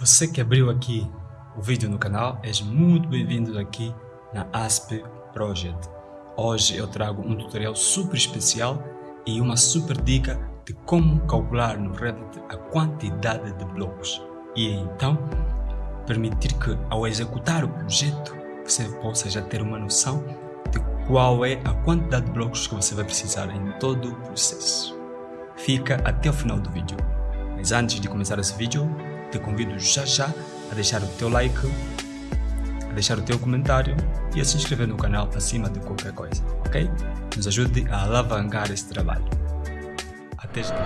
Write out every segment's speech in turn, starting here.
Você que abriu aqui o vídeo no canal, és muito bem-vindo aqui na ASP Project. Hoje eu trago um tutorial super especial e uma super dica de como calcular no Revit a quantidade de blocos e então permitir que ao executar o projeto você possa já ter uma noção de qual é a quantidade de blocos que você vai precisar em todo o processo. Fica até o final do vídeo. Mas antes de começar esse vídeo, te convido já já a deixar o teu like, a deixar o teu comentário e a se inscrever no canal acima de qualquer coisa, ok? Nos ajude a alavancar esse trabalho. Até já!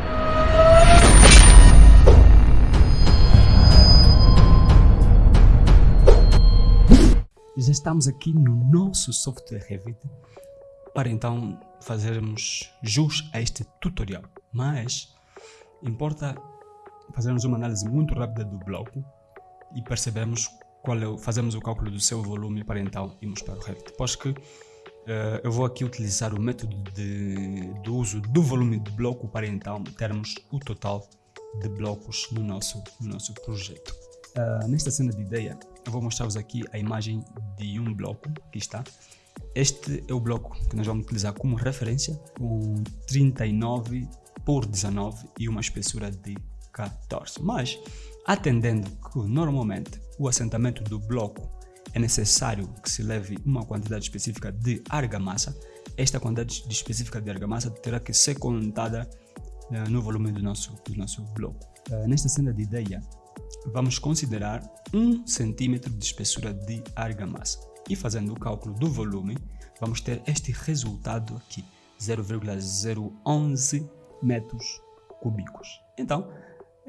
Já estamos aqui no nosso software Revit para então fazermos jus a este tutorial. Mas importa fazermos uma análise muito rápida do bloco e percebemos qual é o, fazemos o cálculo do seu volume para então irmos para o Revit. Depois que uh, eu vou aqui utilizar o método de, do uso do volume do bloco para então termos o total de blocos no nosso, no nosso projeto. Uh, nesta cena de ideia, eu vou mostrar-vos aqui a imagem de um bloco, aqui está. Este é o bloco que nós vamos utilizar como referência, com 39 por 19 e uma espessura de 14. Mas, atendendo que normalmente o assentamento do bloco é necessário que se leve uma quantidade específica de argamassa, esta quantidade específica de argamassa terá que ser contada uh, no volume do nosso, do nosso bloco. Uh, nesta cena de ideia, vamos considerar 1 cm de espessura de argamassa. E fazendo o cálculo do volume, vamos ter este resultado aqui, 0,011 metros cúbicos. Então,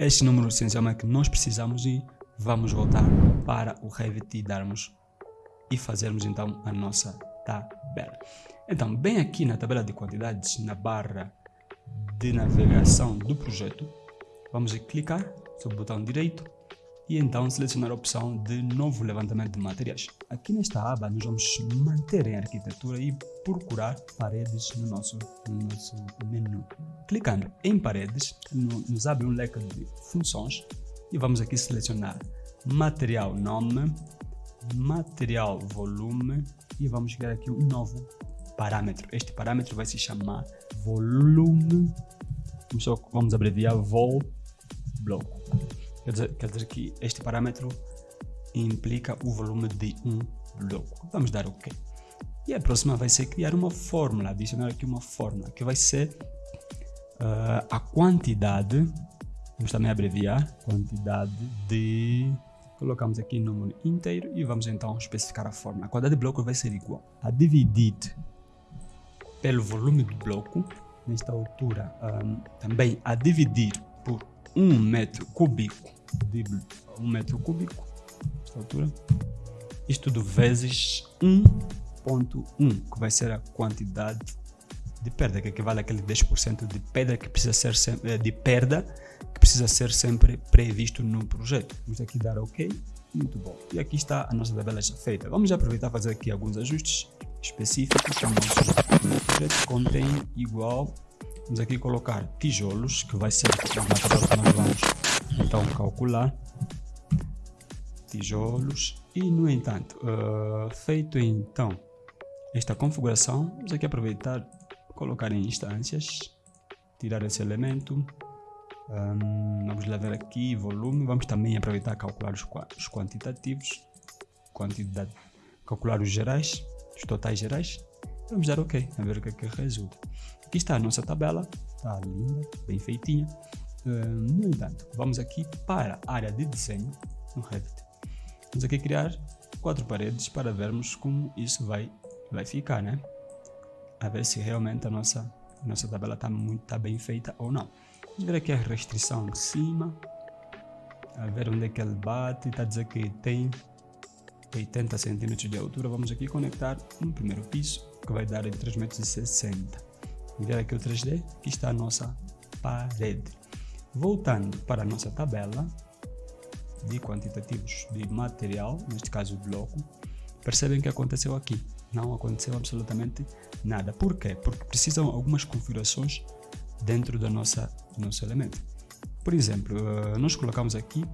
este número essencialmente que nós precisamos e vamos voltar para o Revit e darmos e fazermos então a nossa tabela. Então, bem aqui na tabela de quantidades, na barra de navegação do projeto, vamos clicar sobre o botão direito e então selecionar a opção de novo levantamento de materiais. Aqui nesta aba nós vamos manter em arquitetura e procurar paredes no nosso, no nosso menu. Clicando em paredes, nos abre um leque de funções e vamos aqui selecionar material nome, material volume e vamos criar aqui um novo parâmetro. Este parâmetro vai se chamar volume, vamos abreviar vol bloco. Quer dizer, quer dizer que este parâmetro implica o volume de um bloco. Vamos dar OK. E a próxima vai ser criar uma fórmula, adicionar aqui uma fórmula, que vai ser uh, a quantidade, vamos também abreviar, quantidade de... Colocamos aqui número inteiro e vamos então especificar a fórmula. A quantidade de bloco vai ser igual a dividir pelo volume do bloco, nesta altura, um, ah, também a dividir por 1 metro cúbico de 1 metro cúbico, altura, isto tudo vezes 1.1, que vai ser a quantidade de perda, que equivale àquele 10% de pedra que precisa ser sempre, eh, de perda que precisa ser sempre previsto no projeto. Vamos aqui dar OK, muito bom. E aqui está a nossa tabela já feita. Vamos aproveitar fazer aqui alguns ajustes específicos. O nosso projeto contém igual Vamos aqui colocar tijolos, que vai ser o material que nós vamos então calcular. Tijolos. E no entanto, uh, feito então esta configuração, vamos aqui aproveitar, colocar em instâncias, tirar esse elemento. Um, vamos levar aqui volume, vamos também aproveitar calcular os, os quantitativos, quantidade, calcular os gerais, os totais gerais. Vamos dar OK, a ver o que é que resulta. Aqui está a nossa tabela, está linda, bem feitinha. Uh, no entanto, vamos aqui para a área de desenho no Revit. Vamos aqui criar quatro paredes para vermos como isso vai, vai ficar, né? A ver se realmente a nossa, a nossa tabela está tá bem feita ou não. Vamos ver aqui a restrição de cima, a ver onde é que ele bate, está a dizer que tem 80 centímetros de altura. Vamos aqui conectar um primeiro piso, que vai dar em 3,60 metros enviar aqui o 3D, aqui está a nossa parede. Voltando para a nossa tabela de quantitativos de material, neste caso o bloco, percebem que aconteceu aqui. Não aconteceu absolutamente nada. Por quê? Porque precisam algumas configurações dentro da nossa, do nosso elemento. Por exemplo, eh, nós colocamos aqui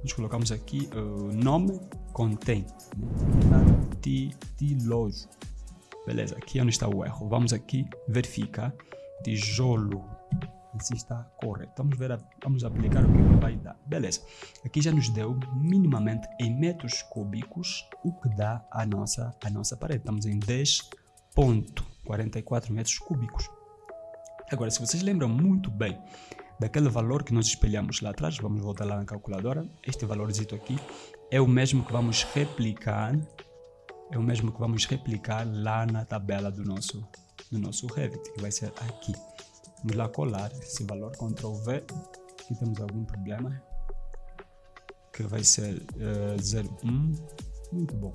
nós colocamos aqui o uh, nome contém né? Beleza aqui é onde está o erro. Vamos aqui verificar. Tijolo. Se está correto. Vamos ver vamos aplicar o que vai dar. Beleza. Aqui já nos deu minimamente em metros cúbicos o que dá a nossa a nossa parede. Estamos em 10.44 metros cúbicos. Agora se vocês lembram muito bem daquele valor que nós espelhamos lá atrás, vamos voltar lá na calculadora, este valorzito aqui é o mesmo que vamos replicar, é o mesmo que vamos replicar lá na tabela do nosso, do nosso Revit, que vai ser aqui. Vamos lá colar esse valor, Ctrl V, aqui temos algum problema, que vai ser uh, eh, 01, muito bom.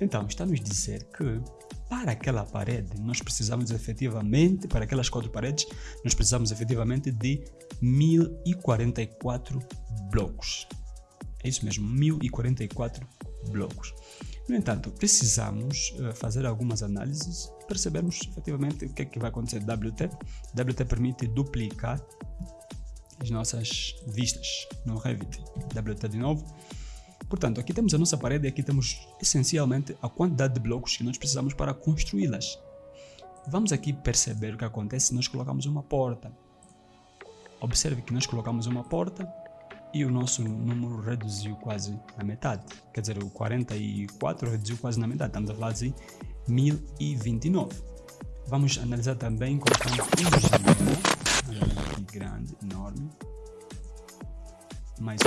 Então, está nos dizer que para aquela parede, nós precisamos efetivamente, para aquelas quatro paredes, nós precisamos efetivamente de 1044 blocos. É isso mesmo, 1044 blocos. No entanto, precisamos uh, fazer algumas análises, percebermos efetivamente o que é que vai acontecer. WT, WT permite duplicar as nossas vistas no Revit. WT de novo, Portanto, aqui temos a nossa parede e aqui temos essencialmente a quantidade de blocos que nós precisamos para construí-las. Vamos aqui perceber o que acontece se nós colocamos uma porta. Observe que nós colocamos uma porta e o nosso número reduziu quase na metade. Quer dizer, o 44 reduziu quase na metade. Estamos a falar de 1029. Vamos analisar também colocando um janela aqui grande, enorme. Mais um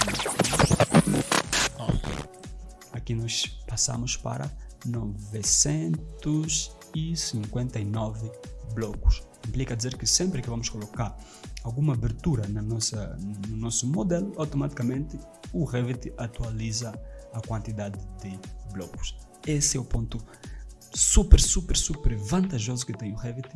aqui nós passamos para 959 blocos. Implica dizer que sempre que vamos colocar alguma abertura na nossa, no nosso modelo, automaticamente o Revit atualiza a quantidade de blocos. Esse é o ponto super, super, super vantajoso que tem o Revit,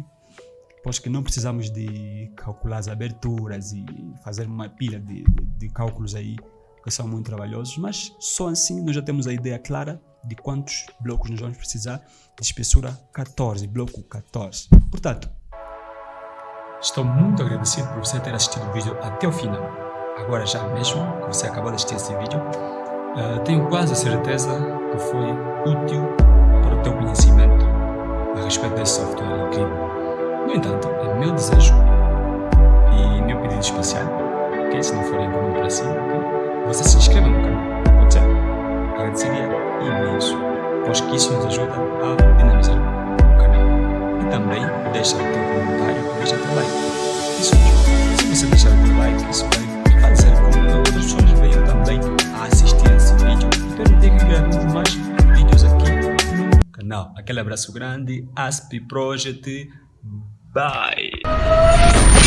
pois que não precisamos de calcular as aberturas e fazer uma pilha de, de, de cálculos aí que são muito trabalhosos, mas só assim nós já temos a ideia clara de quantos blocos nós vamos precisar de espessura 14, bloco 14. Portanto, estou muito agradecido por você ter assistido o vídeo até o final. Agora já mesmo que você acabou de assistir esse vídeo, uh, tenho quase certeza que foi útil para o teu conhecimento a respeito desse software incrível. No entanto, é meu desejo e meu pedido especial, que se não for incomum para si, você se inscreva no canal, pode ser? Agradeceria imenso, pois que isso nos ajuda a dinamizar também deixa o teu comentário teu like. Isso mesmo, se você deixar o teu like, isso vai fazer com que outras pessoas venham também a assistir esse vídeo e permitir que gravemos mais vídeos aqui no canal. Aquele abraço grande, ASP Project, bye!